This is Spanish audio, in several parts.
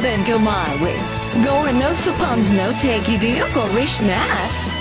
then go my way. Gore no suppons no take you deal go wish nas.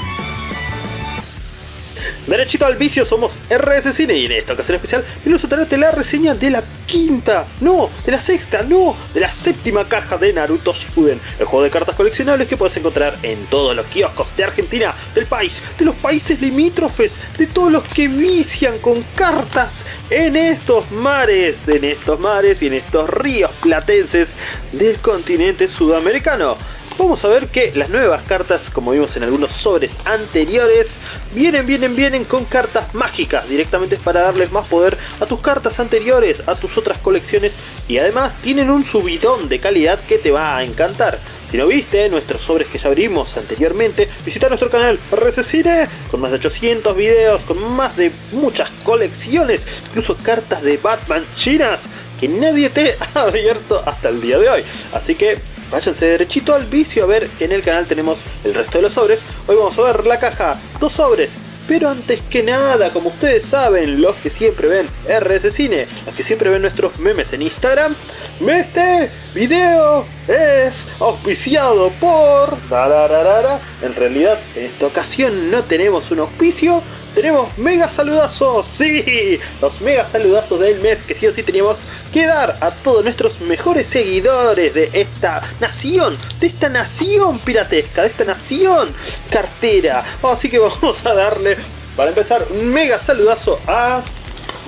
Derechito al vicio somos RS Cine y en esta ocasión especial venimos a traerte la reseña de la quinta, no, de la sexta, no, de la séptima caja de Naruto Shippuden, el juego de cartas coleccionables que puedes encontrar en todos los kioscos de Argentina, del país, de los países limítrofes, de todos los que vician con cartas en estos mares, en estos mares y en estos ríos platenses del continente sudamericano vamos a ver que las nuevas cartas, como vimos en algunos sobres anteriores, vienen, vienen, vienen con cartas mágicas, directamente para darles más poder a tus cartas anteriores, a tus otras colecciones, y además tienen un subidón de calidad que te va a encantar. Si no viste nuestros sobres que ya abrimos anteriormente, visita nuestro canal RCCine con más de 800 videos, con más de muchas colecciones, incluso cartas de Batman chinas que nadie te ha abierto hasta el día de hoy. Así que váyanse derechito al vicio a ver en el canal tenemos el resto de los sobres. Hoy vamos a ver la caja, dos sobres. Pero antes que nada, como ustedes saben, los que siempre ven RS Cine, los que siempre ven nuestros memes en Instagram, este video es auspiciado por... En realidad, en esta ocasión no tenemos un auspicio, tenemos mega saludazos, sí, los mega saludazos del mes que sí o sí teníamos que dar a todos nuestros mejores seguidores de esta nación, de esta nación piratesca, de esta nación cartera. Así que vamos a darle, para empezar, un mega saludazo a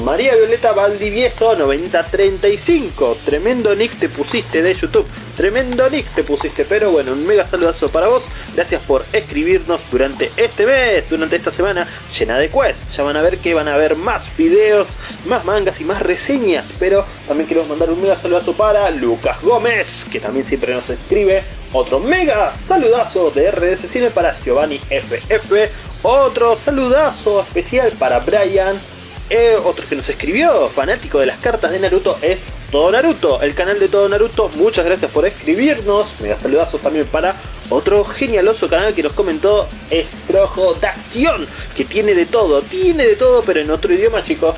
María Violeta Valdivieso 9035. Tremendo nick te pusiste de YouTube. Tremendo nick te pusiste. Pero bueno, un mega saludazo para vos. Gracias por escribirnos durante este mes, durante esta semana llena de quests. Ya van a ver que van a haber más videos, más mangas y más reseñas. Pero también queremos mandar un mega saludazo para Lucas Gómez, que también siempre nos escribe. Otro mega saludazo de RDS Cine para Giovanni FF. Otro saludazo especial para Brian eh, otro que nos escribió, fanático de las cartas de Naruto, es Todo Naruto, el canal de Todo Naruto. Muchas gracias por escribirnos. Mega saludazos también para otro genialoso canal que nos comentó, es Trojo de Acción, que tiene de todo, tiene de todo, pero en otro idioma, chicos.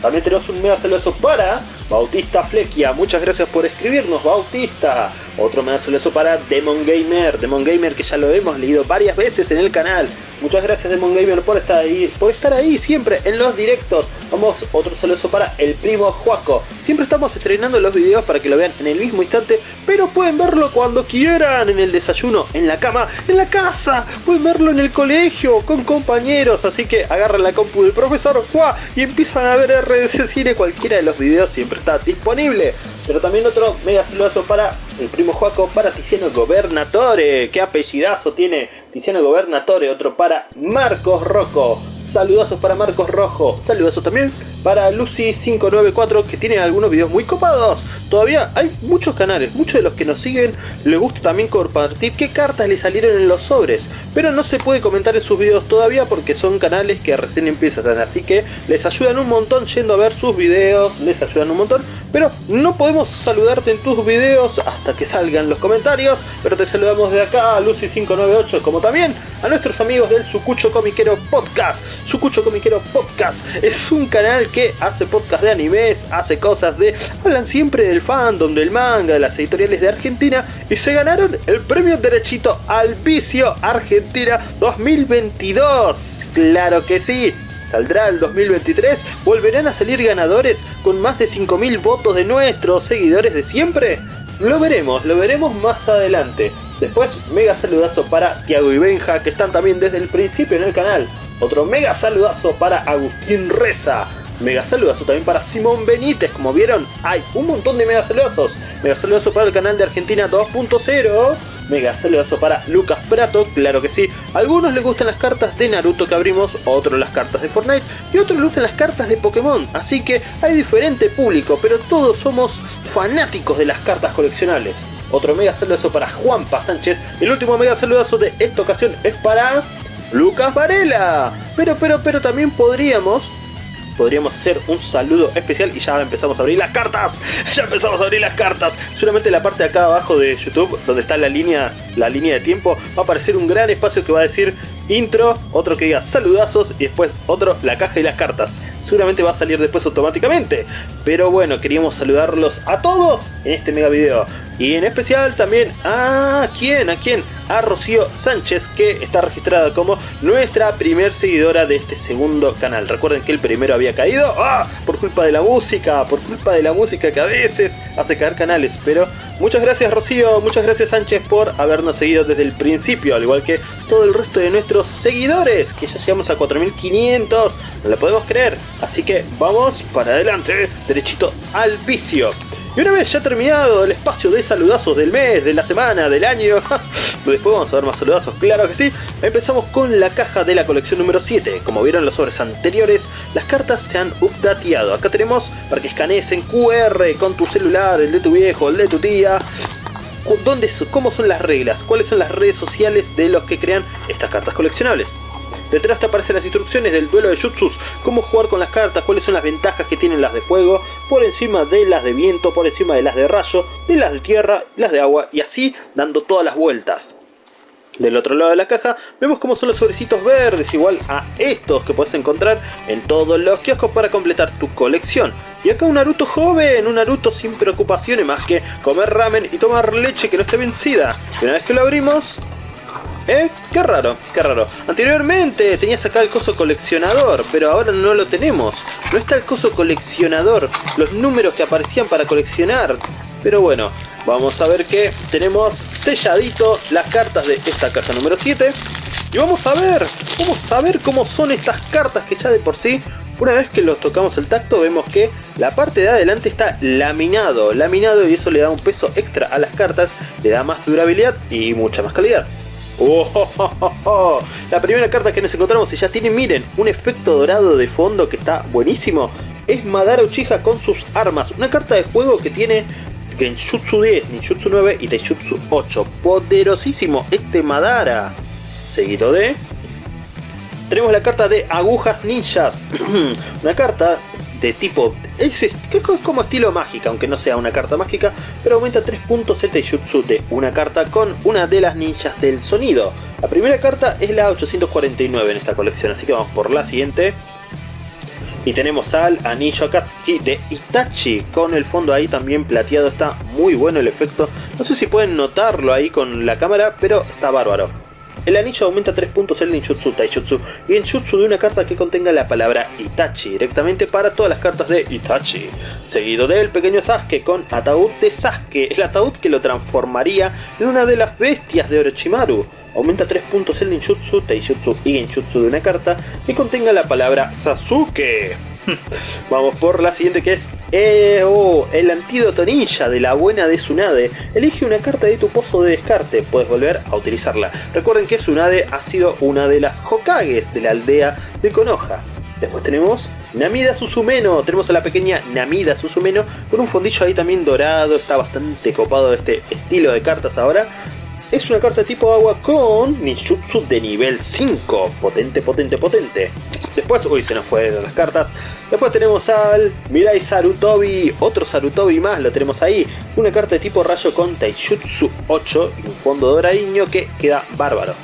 También tenemos un mega saludazo para Bautista Flequia. Muchas gracias por escribirnos, Bautista. Otro saludazo para Demon Gamer. Demon Gamer que ya lo hemos leído varias veces en el canal. Muchas gracias Demon Gamer por estar ahí, por estar ahí siempre en los directos. Vamos, otro saludo para el primo Juaco. Siempre estamos estrenando los videos para que lo vean en el mismo instante, pero pueden verlo cuando quieran, en el desayuno, en la cama, en la casa, pueden verlo en el colegio, con compañeros, así que agarran la compu del profesor Juá y empiezan a ver RDC Cine, cualquiera de los videos siempre está disponible. Pero también otro mega saludazo para el primo Juaco, para Tiziano Gobernatore. ¿Qué apellidazo tiene Tiziano Gobernatore? Otro para Marcos Rocco. Saludazos para Marcos Rojo. Saludazos también para Lucy594 que tiene algunos videos muy copados. Todavía hay muchos canales, muchos de los que nos siguen le gusta también compartir qué cartas le salieron en los sobres. Pero no se puede comentar en sus videos todavía porque son canales que recién empiezan. Así que les ayudan un montón yendo a ver sus videos, les ayudan un montón. Pero no podemos saludarte en tus videos hasta que salgan los comentarios. Pero te saludamos de acá a Lucy598 como también a nuestros amigos del Sucucho Comiquero Podcast. Sucucho Comiquero Podcast es un canal que hace podcast de animes, hace cosas de... Hablan siempre del fandom, del manga, de las editoriales de Argentina y se ganaron el premio derechito al vicio Argentina 2022. Claro que sí. ¿Saldrá el 2023? ¿Volverán a salir ganadores con más de 5.000 votos de nuestros seguidores de siempre? Lo veremos, lo veremos más adelante. Después, mega saludazo para Tiago y Benja, que están también desde el principio en el canal. Otro mega saludazo para Agustín Reza. Mega saludazo también para Simón Benítez, como vieron, hay un montón de mega saludazos. Mega saludazo para el canal de Argentina 2.0. Mega saludazo para Lucas Prato, claro que sí. A algunos les gustan las cartas de Naruto que abrimos, otros las cartas de Fortnite y otros les gustan las cartas de Pokémon. Así que hay diferente público, pero todos somos fanáticos de las cartas coleccionables. Otro mega saludazo para Juanpa Sánchez. El último mega saludazo de esta ocasión es para Lucas Varela. Pero, pero, pero también podríamos podríamos hacer un saludo especial y ya empezamos a abrir las cartas. Ya empezamos a abrir las cartas. Seguramente en la parte de acá abajo de YouTube, donde está la línea, la línea de tiempo, va a aparecer un gran espacio que va a decir intro, otro que diga saludazos y después otro la caja y las cartas. Seguramente va a salir después automáticamente. Pero bueno, queríamos saludarlos a todos en este mega video. Y en especial también a quién, a quién, a Rocío Sánchez que está registrada como nuestra primer seguidora de este segundo canal. Recuerden que el primero había caído ¡ah! por culpa de la música, por culpa de la música que a veces hace caer canales. Pero muchas gracias Rocío, muchas gracias Sánchez por habernos seguido desde el principio, al igual que todo el resto de nuestros seguidores, que ya llegamos a 4500, no lo podemos creer. Así que vamos para adelante, derechito al vicio. Y una vez ya terminado el espacio de saludazos del mes, de la semana, del año, después vamos a ver más saludazos, claro que sí, empezamos con la caja de la colección número 7. Como vieron en los sobres anteriores, las cartas se han updateado. Acá tenemos para que escanees en QR con tu celular, el de tu viejo, el de tu tía, ¿Dónde, ¿Cómo son las reglas? ¿Cuáles son las redes sociales de los que crean estas cartas coleccionables? Detrás te aparecen las instrucciones del duelo de jutsus, cómo jugar con las cartas, cuáles son las ventajas que tienen las de fuego, por encima de las de viento, por encima de las de rayo, de las de tierra, las de agua, y así dando todas las vueltas. Del otro lado de la caja vemos cómo son los sobrecitos verdes, igual a estos que puedes encontrar en todos los kioscos para completar tu colección. Y acá un Naruto joven, un Naruto sin preocupaciones más que comer ramen y tomar leche que no esté vencida. Y una vez que lo abrimos, ¿Eh? Qué raro, qué raro. Anteriormente tenías acá el coso coleccionador, pero ahora no lo tenemos. No está el coso coleccionador, los números que aparecían para coleccionar. Pero bueno, vamos a ver que tenemos selladito las cartas de esta caja número 7. Y vamos a ver, vamos a ver cómo son estas cartas que ya de por sí una vez que los tocamos el tacto vemos que la parte de adelante está laminado, laminado y eso le da un peso extra a las cartas, le da más durabilidad y mucha más calidad. Oh, la primera carta que nos encontramos y ya tiene, miren, un efecto dorado de fondo que está buenísimo. Es Madara Uchiha con sus armas. Una carta de juego que tiene Genjutsu 10, Ninjutsu 9 y Taijutsu 8. Poderosísimo este Madara. Seguido de... Tenemos la carta de Agujas Ninjas. Una carta de tipo... Es, como estilo mágica, aunque no sea una carta mágica, pero aumenta 3 puntos el de una carta con una de las ninjas del sonido. La primera carta es la 849 en esta colección, así que vamos por la siguiente. Y tenemos al anillo Akatsuki de Itachi, con el fondo ahí también plateado, está muy bueno el efecto. No sé si pueden notarlo ahí con la cámara, pero está bárbaro. El anillo aumenta 3 puntos el ninjutsu taijutsu y en jutsu de una carta que contenga la palabra Itachi directamente para todas las cartas de Itachi. Seguido del pequeño Sasuke con ataúd de Sasuke, el ataúd que lo transformaría en una de las bestias de Orochimaru. Aumenta 3 puntos el ninjutsu, taijutsu y genjutsu de una carta que contenga la palabra Sasuke. Vamos por la siguiente que es eh, oh, el antídoto ninja de la buena de Tsunade. Elige una carta de tu pozo de descarte, puedes volver a utilizarla. Recuerden que Tsunade ha sido una de las Hokages de la aldea de Konoha. Después tenemos Namida Susumeno, tenemos a la pequeña Namida Susumeno con un fondillo ahí también dorado, está bastante copado este estilo de cartas ahora. Es una carta tipo agua con ninjutsu de nivel 5, potente, potente, potente. Después, uy, se nos fueron las cartas. Después tenemos al Mirai Sarutobi, otro Sarutobi más, lo tenemos ahí. Una carta de tipo rayo con Taijutsu 8 y un fondo doradiño que queda bárbaro.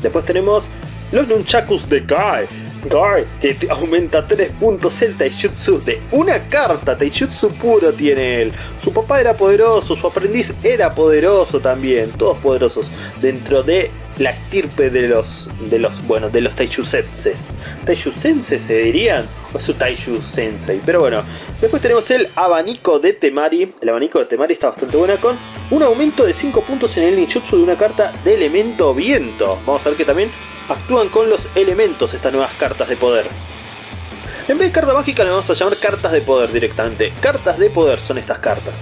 Después tenemos los Nunchakus de Kai. Kai, que aumenta 3 puntos el Taijutsu de una carta. Taijutsu puro tiene él. Su papá era poderoso, su aprendiz era poderoso también. Todos poderosos dentro de la estirpe de los, de los, bueno, de los Taishusenses. ¿Taishusenses se dirían? O su Taishu Sensei. Pero bueno, después tenemos el abanico de Temari. El abanico de Temari está bastante buena con un aumento de 5 puntos en el ninjutsu de una carta de elemento viento. Vamos a ver que también actúan con los elementos estas nuevas cartas de poder. En vez de carta mágica le vamos a llamar cartas de poder directamente. Cartas de poder son estas cartas.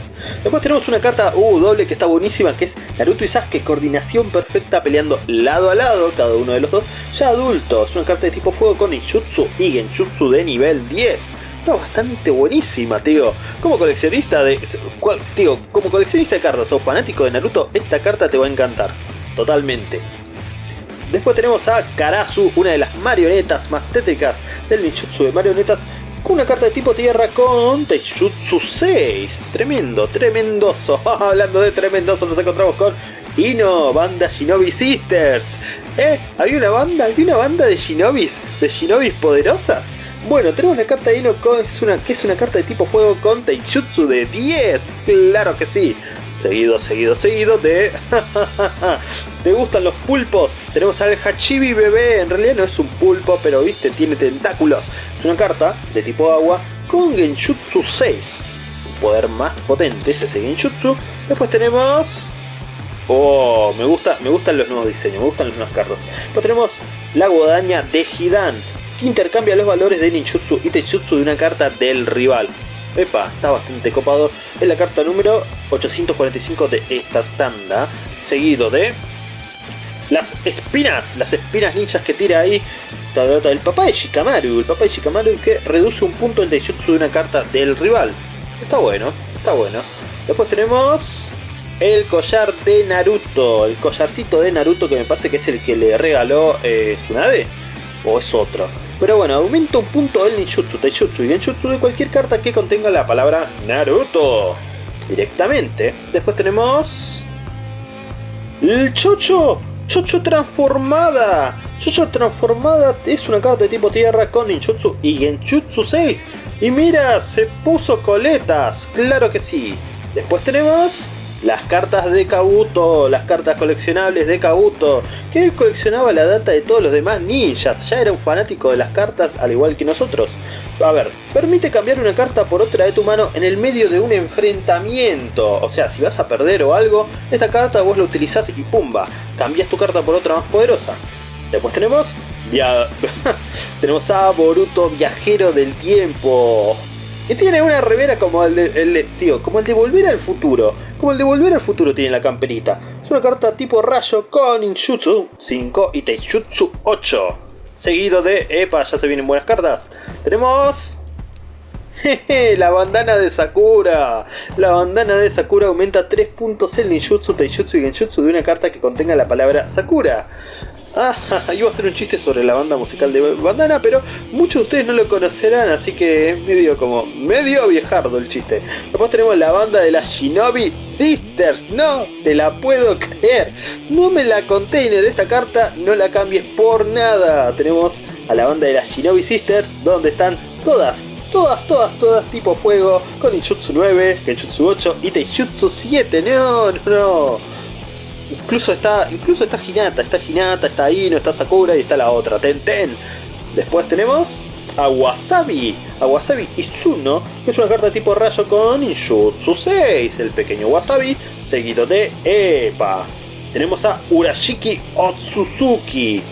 Después tenemos una carta uh, doble que está buenísima, que es Naruto y Sasuke, coordinación perfecta peleando lado a lado, cada uno de los dos, ya adultos. Una carta de tipo fuego con Injutsu y Genjutsu de nivel 10. Está bastante buenísima, tío. Como coleccionista de... Tío, como coleccionista de cartas o fanático de Naruto, esta carta te va a encantar. Totalmente. Después tenemos a Karasu, una de las marionetas más tétricas del ninjutsu de marionetas, con una carta de tipo tierra con Taijutsu 6. Tremendo, tremendoso. Hablando de tremendoso, nos encontramos con Ino, banda Shinobi Sisters. ¿Eh? ¿Había una banda? ¿Había una banda de shinobis? ¿De shinobis poderosas? Bueno, tenemos la carta de Ino es una, que es una carta de tipo fuego con Taijutsu de 10. Claro que sí. Seguido, seguido, seguido de... ¿Te gustan los pulpos? Tenemos al Hachibi bebé. En realidad no es un pulpo, pero viste, tiene tentáculos. Es una carta de tipo agua con Genjutsu 6. Un poder más potente es ese Genjutsu. Después tenemos Oh, me, gusta, me gustan los nuevos diseños, me gustan las nuevas cartas. Después tenemos la guadaña de Hidan, que intercambia los valores de ninjutsu y taijutsu de una carta del rival. Epa, está bastante copado. Es la carta número 845 de esta tanda, seguido de las espinas, las espinas ninjas que tira ahí el papá de Shikamaru, el papá de Shikamaru que reduce un punto el taijutsu de una carta del rival. Está bueno, está bueno. Después tenemos el collar de Naruto, el collarcito de Naruto que me parece que es el que le regaló eh, Tsunade, o es otro. Pero bueno, aumenta un punto el ninjutsu, taijutsu y genjutsu de cualquier carta que contenga la palabra Naruto. Directamente. Después tenemos... El Chocho. Chocho transformada. Chocho transformada es una carta de tipo tierra con ninjutsu y genjutsu 6. Y mira, se puso coletas. Claro que sí. Después tenemos las cartas de Kabuto, las cartas coleccionables de Kabuto, que él coleccionaba la data de todos los demás ninjas, ya era un fanático de las cartas al igual que nosotros. A ver, permite cambiar una carta por otra de tu mano en el medio de un enfrentamiento. O sea, si vas a perder o algo, esta carta vos la utilizás y pumba, cambias tu carta por otra más poderosa. Después tenemos... Tenemos a Boruto Viajero del Tiempo que tiene una revera como el de, tío, como el de Volver al Futuro. Como el de Volver al Futuro tiene la camperita. Es una carta tipo rayo con Injutsu 5 y Taijutsu 8. Seguido de... Epa, ya se vienen buenas cartas. Tenemos... Jeje, la bandana de Sakura. La bandana de Sakura aumenta 3 puntos el ninjutsu, taijutsu y genjutsu de una carta que contenga la palabra Sakura. Ah, iba a hacer un chiste sobre la banda musical de Bandana, pero muchos de ustedes no lo conocerán, así que es medio como, medio viejardo el chiste. Después tenemos la banda de las Shinobi Sisters, no te la puedo creer. No me la container, esta carta no la cambies por nada. Tenemos a la banda de las Shinobi Sisters, donde están todas todas, todas, todas tipo fuego, con Injutsu 9, Genjutsu 8 y Taijutsu 7, no, no, no. Incluso está, incluso está Hinata, está Hinata, está Ino, está Sakura y está la otra, Ten Ten. Después tenemos a Wasabi, a Wasabi Izuno, que es una carta tipo rayo con Injutsu 6, el pequeño Wasabi, seguido de Epa. Tenemos a Urashiki Otsuzuki.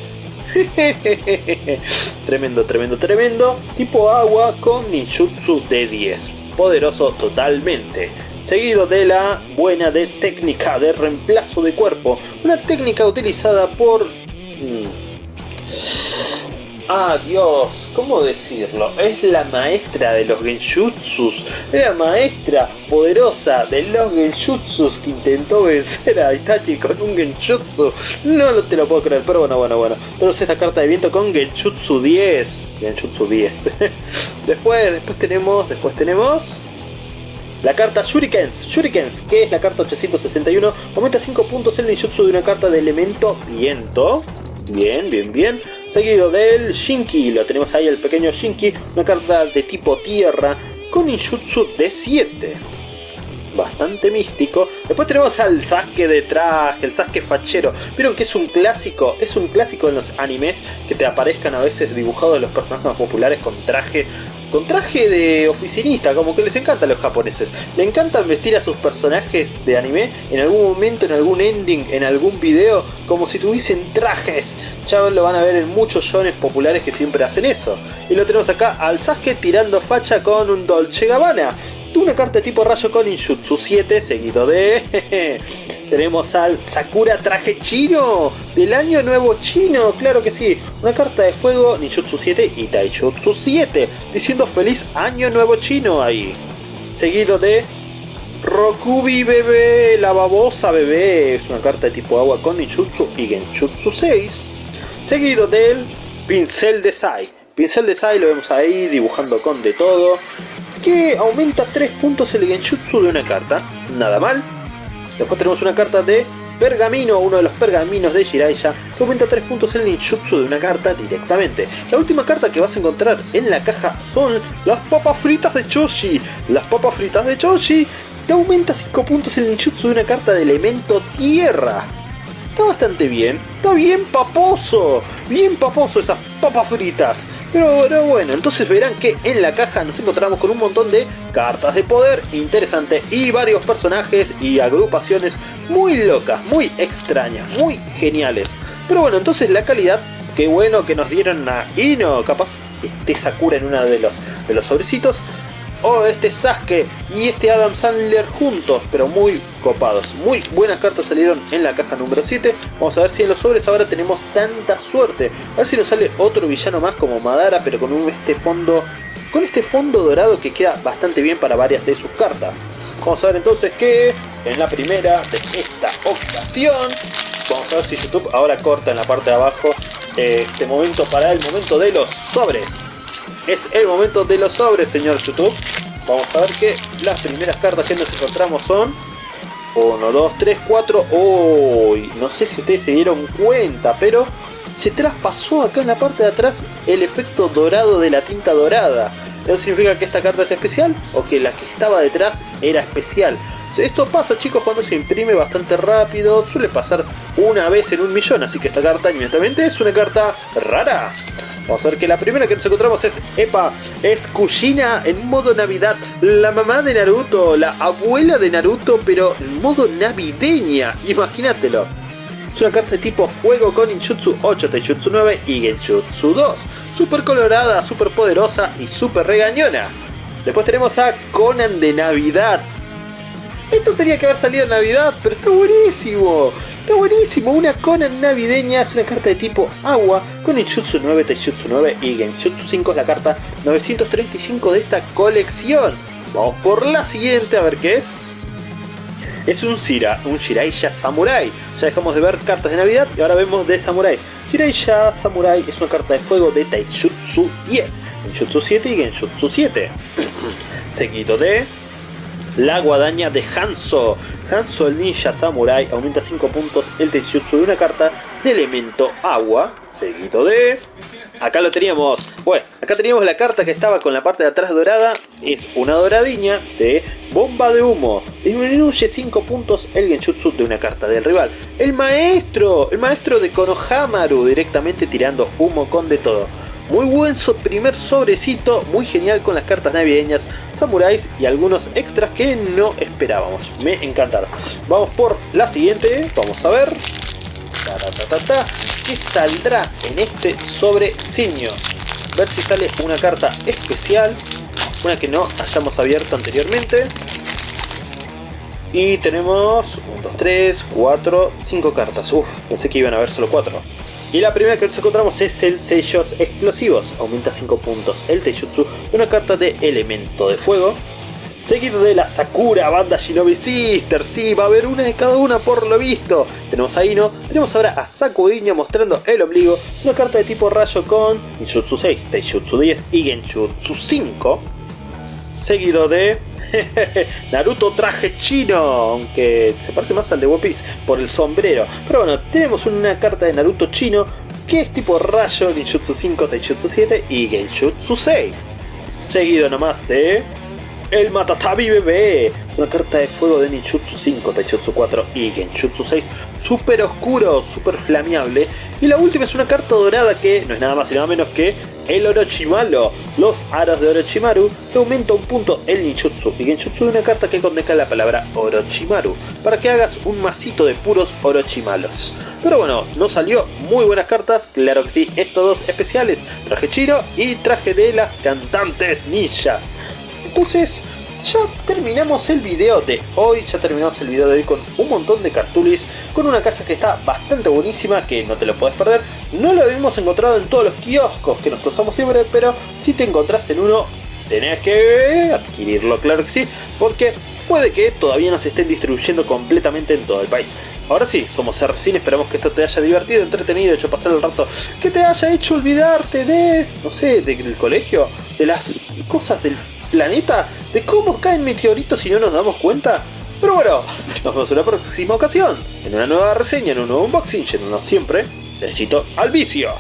tremendo, tremendo, tremendo. Tipo agua con ninjutsu de 10. Poderoso totalmente seguido de la buena de técnica de reemplazo de cuerpo, una técnica utilizada por... Mm, ah, Dios, ¿cómo decirlo? Es la maestra de los genjutsus, la maestra poderosa de los genjutsus que intentó vencer a Itachi con un genjutsu. No te lo puedo creer, pero bueno, bueno, bueno. Tenemos esta carta de viento con genjutsu 10. Genjutsu 10. después, después tenemos, después tenemos... La carta Shurikens, Shurikens, que es la carta 861, aumenta 5 puntos el ninjutsu de una carta de elemento viento. Bien, bien, bien. Seguido del Shinki, lo tenemos ahí el pequeño Shinki, una carta de tipo tierra con ninjutsu de 7. Bastante místico. Después tenemos al Sasuke de traje, el Sasuke fachero. Vieron que es un clásico, es un clásico en los animes que te aparezcan a veces dibujados los personajes más populares con traje con traje de oficinista, como que les encanta a los japoneses. Le encantan vestir a sus personajes de anime en algún momento, en algún ending, en algún video, como si tuviesen trajes. Ya lo van a ver en muchos shones populares que siempre hacen eso. Y lo tenemos acá al Sasuke tirando facha con un Dolce Gabbana una carta de tipo rayo con Injutsu 7, seguido de... Tenemos al Sakura Traje Chino, del año nuevo chino, claro que sí. Una carta de fuego, Ninjutsu 7 y Taijutsu 7, diciendo feliz año nuevo chino ahí. Seguido de Rokubi Bebé, la babosa bebé, es una carta de tipo agua con Ninjutsu y Genjutsu 6. Seguido del Pincel de Sai. Pincel de Sai lo vemos ahí dibujando con de todo que aumenta 3 puntos el genjutsu de una carta. Nada mal. Después tenemos una carta de pergamino, uno de los pergaminos de Jiraiya, que aumenta 3 puntos el ninjutsu de una carta directamente. La última carta que vas a encontrar en la caja son las papas fritas de Choshi. Las papas fritas de Choshi te aumenta 5 puntos el ninjutsu de una carta de elemento tierra. Está bastante bien, está bien paposo, bien paposo esas papas fritas. Pero, bueno, entonces verán que en la caja nos encontramos con un montón de cartas de poder interesante y varios personajes y agrupaciones muy locas, muy extrañas, muy geniales. Pero bueno, entonces la calidad, qué bueno que nos dieron a Ino, capaz este Sakura en uno de los, de los sobrecitos o este Sasuke y este Adam Sandler juntos, pero muy copados. Muy buenas cartas salieron en la caja número 7. Vamos a ver si en los sobres ahora tenemos tanta suerte. A ver si nos sale otro villano más como Madara, pero con este fondo con este fondo dorado que queda bastante bien para varias de sus cartas. Vamos a ver entonces que en la primera de esta ocasión, vamos a ver si YouTube ahora corta en la parte de abajo eh, este momento para el momento de los sobres. Es el momento de los sobres, señor YouTube. Vamos a ver que las primeras cartas que nos encontramos son 1, 2, 3, 4. Uy, no sé si ustedes se dieron cuenta, pero se traspasó acá en la parte de atrás el efecto dorado de la tinta dorada. ¿Eso significa que esta carta es especial? ¿O que la que estaba detrás era especial? Esto pasa chicos cuando se imprime bastante rápido, suele pasar una vez en un millón, así que esta carta inmediatamente es una carta rara. Vamos a ver que la primera que nos encontramos es Epa, es Kushina en modo Navidad, la mamá de Naruto, la abuela de Naruto, pero en modo navideña, imagínatelo. Es una carta de tipo fuego con Injutsu 8, Taijutsu 9 y Genjutsu 2. Super colorada, super poderosa y super regañona. Después tenemos a Conan de Navidad. Esto tenía que haber salido en Navidad, pero está buenísimo. Está buenísimo, una Conan navideña, es una carta de tipo agua con Injutsu 9, Taijutsu 9 y Genjutsu 5 es la carta 935 de esta colección. Vamos por la siguiente a ver qué es. Es un Shira, un Shiraiya Samurai. Ya dejamos de ver cartas de Navidad y ahora vemos de Samurai. Shiraiya Samurai es una carta de fuego de Taijutsu 10, Genjutsu 7 y Genjutsu 7. Seguido de la guadaña de Hanzo. Hanzo el ninja samurai aumenta 5 puntos el Taijutsu de una carta de elemento agua. Seguido de... Acá lo teníamos. Bueno, acá teníamos la carta que estaba con la parte de atrás dorada. Es una doradiña de bomba de humo. Disminuye 5 puntos el genjutsu de una carta del rival. El maestro, el maestro de Konohamaru directamente tirando humo con de todo. Muy buen primer sobrecito, muy genial con las cartas navideñas, samuráis y algunos extras que no esperábamos. Me encantaron. Vamos por la siguiente, vamos a ver. ¿Qué saldrá en este sobrecito? Ver si sale una carta especial, una que no hayamos abierto anteriormente. Y tenemos 1, 2, 3, 4, 5 cartas. Uf, pensé que iban a haber solo 4. Y la primera que nos encontramos es el sellos explosivos, aumenta 5 puntos el Teijutsu, una carta de elemento de fuego. Seguido de la Sakura Banda Shinobi Sister, sí, va a haber una de cada una por lo visto. Tenemos a Ino, tenemos ahora a Sakudiña mostrando el ombligo, una carta de tipo rayo con Ninjutsu 6, Taijutsu 10 y Genjutsu 5. Seguido de Naruto traje chino, aunque se parece más al de One Piece por el sombrero. Pero bueno, tenemos una carta de Naruto chino que es tipo rayo, Ninjutsu 5, Taijutsu 7 y Genjutsu 6. Seguido nomás de... El Matatabi Bebé, una carta de fuego de Ninjutsu 5, Taijutsu 4 y Genjutsu 6, super oscuro, super flameable. Y la última es una carta dorada que no es nada más y nada menos que el Orochimaru, los aros de Orochimaru, que aumenta un punto el Ninjutsu y Genjutsu de una carta que condensa la palabra Orochimaru, para que hagas un masito de puros Orochimalos. Pero bueno, no salió muy buenas cartas, claro que sí, estos dos especiales, traje Chiro y traje de las cantantes ninjas. Entonces, ya terminamos el video de hoy, ya terminamos el video de hoy con un montón de cartulis, con una caja que está bastante buenísima, que no te lo puedes perder. No lo habíamos encontrado en todos los kioscos que nos cruzamos siempre, pero si te encontrás en uno, tenés que adquirirlo, claro que sí, porque puede que todavía no se estén distribuyendo completamente en todo el país. Ahora sí, somos RCine, esperamos que esto te haya divertido, entretenido, hecho pasar el rato, que te haya hecho olvidarte de, no sé, del colegio, de las cosas del planeta, de cómo caen meteoritos si no nos damos cuenta. Pero bueno, nos vemos en la próxima ocasión, en una nueva reseña, en un nuevo unboxing, yéndonos siempre derechito al vicio.